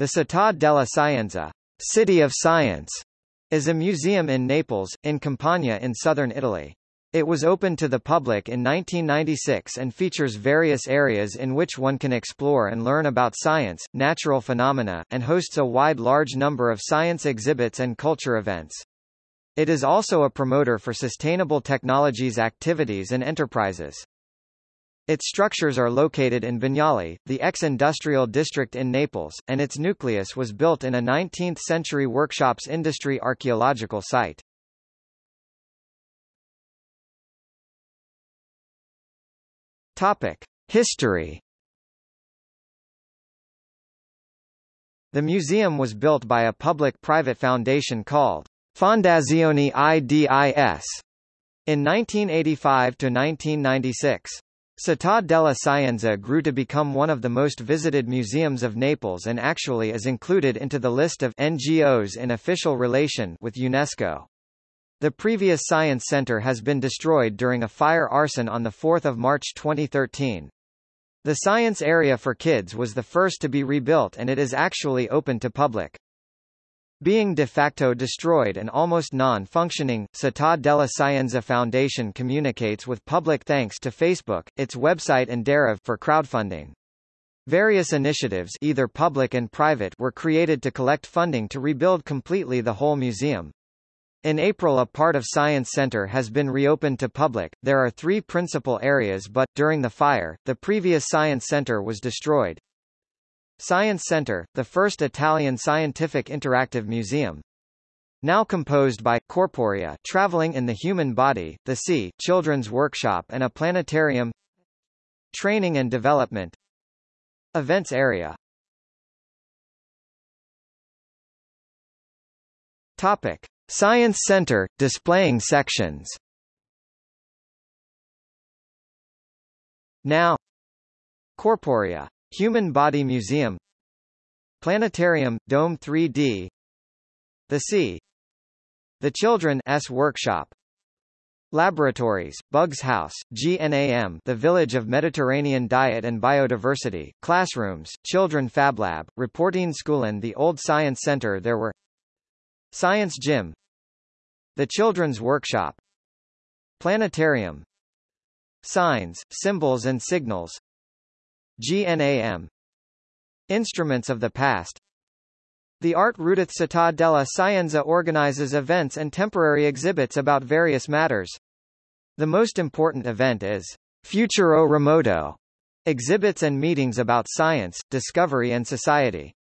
The Città della Scienza, City of Science, is a museum in Naples, in Campania in southern Italy. It was opened to the public in 1996 and features various areas in which one can explore and learn about science, natural phenomena, and hosts a wide large number of science exhibits and culture events. It is also a promoter for sustainable technologies activities and enterprises. Its structures are located in Bagnoli, the ex-industrial district in Naples, and its nucleus was built in a 19th-century workshops industry archaeological site. Topic: History. The museum was built by a public-private foundation called Fondazione IDIS in 1985 to 1996. Città della Scienza grew to become one of the most visited museums of Naples and actually is included into the list of NGOs in official relation with UNESCO. The previous Science Center has been destroyed during a fire arson on 4 March 2013. The science area for kids was the first to be rebuilt and it is actually open to public. Being de facto destroyed and almost non-functioning, Città della Scienza Foundation communicates with public thanks to Facebook, its website and Derev for crowdfunding. Various initiatives either public and private were created to collect funding to rebuild completely the whole museum. In April a part of Science Center has been reopened to public. There are three principal areas but, during the fire, the previous Science Center was destroyed. Science Center, the first Italian scientific interactive museum. Now composed by corporea traveling in the human body, the sea, children's workshop and a planetarium. Training and development. Events area. Topic: Science Center displaying sections. Now Corporea Human Body Museum Planetarium, Dome 3D The Sea The Children S Workshop Laboratories, Bugs House, GNAM the Village of Mediterranean Diet and Biodiversity, Classrooms, Children Fab Lab, Reporting School and the Old Science Center There were Science Gym The Children's Workshop Planetarium Signs, Symbols and Signals GNAM Instruments of the past The Art Rudith Città della Scienza organizes events and temporary exhibits about various matters. The most important event is Futuro Remoto, exhibits and meetings about science, discovery and society.